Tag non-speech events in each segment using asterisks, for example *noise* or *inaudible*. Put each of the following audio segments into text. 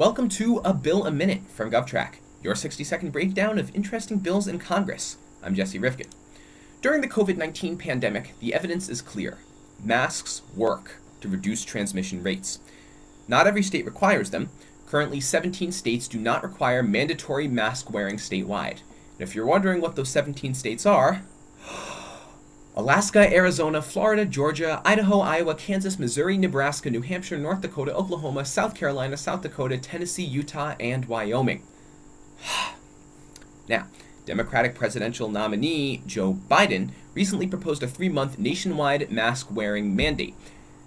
Welcome to A Bill a Minute from GovTrack, your 60 second breakdown of interesting bills in Congress. I'm Jesse Rifkin. During the COVID 19 pandemic, the evidence is clear masks work to reduce transmission rates. Not every state requires them. Currently, 17 states do not require mandatory mask wearing statewide. And if you're wondering what those 17 states are, Alaska, Arizona, Florida, Georgia, Idaho, Iowa, Kansas, Missouri, Nebraska, New Hampshire, North Dakota, Oklahoma, South Carolina, South Dakota, Tennessee, Utah, and Wyoming. *sighs* now, Democratic presidential nominee Joe Biden recently proposed a three month nationwide mask wearing mandate.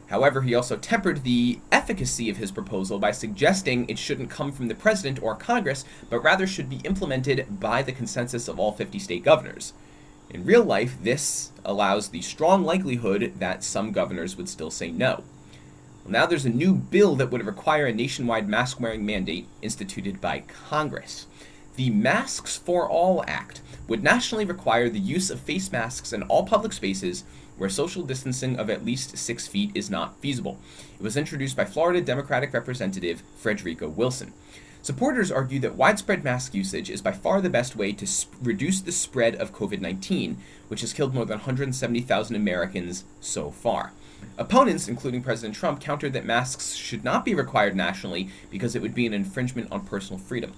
However, he also tempered the efficacy of his proposal by suggesting it shouldn't come from the president or Congress, but rather should be implemented by the consensus of all 50 state governors. In real life, this allows the strong likelihood that some governors would still say no. Well, now there's a new bill that would require a nationwide mask wearing mandate instituted by Congress. The Masks for All Act would nationally require the use of face masks in all public spaces where social distancing of at least six feet is not feasible. It was introduced by Florida Democratic Representative Frederica Wilson. Supporters argue that widespread mask usage is by far the best way to sp- reduce the spread of COVID 19, which has killed more than 170,000 Americans so far. Opponents, including President Trump, countered that masks should not be required nationally because it would be an infringement on personal freedom.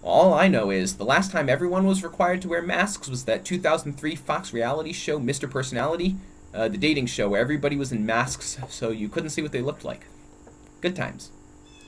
All I know is the last time everyone was required to wear masks was that 2003 Fox reality show, Mr. Personality, uh, the dating show where everybody was in masks so you couldn't see what they looked like. Good times.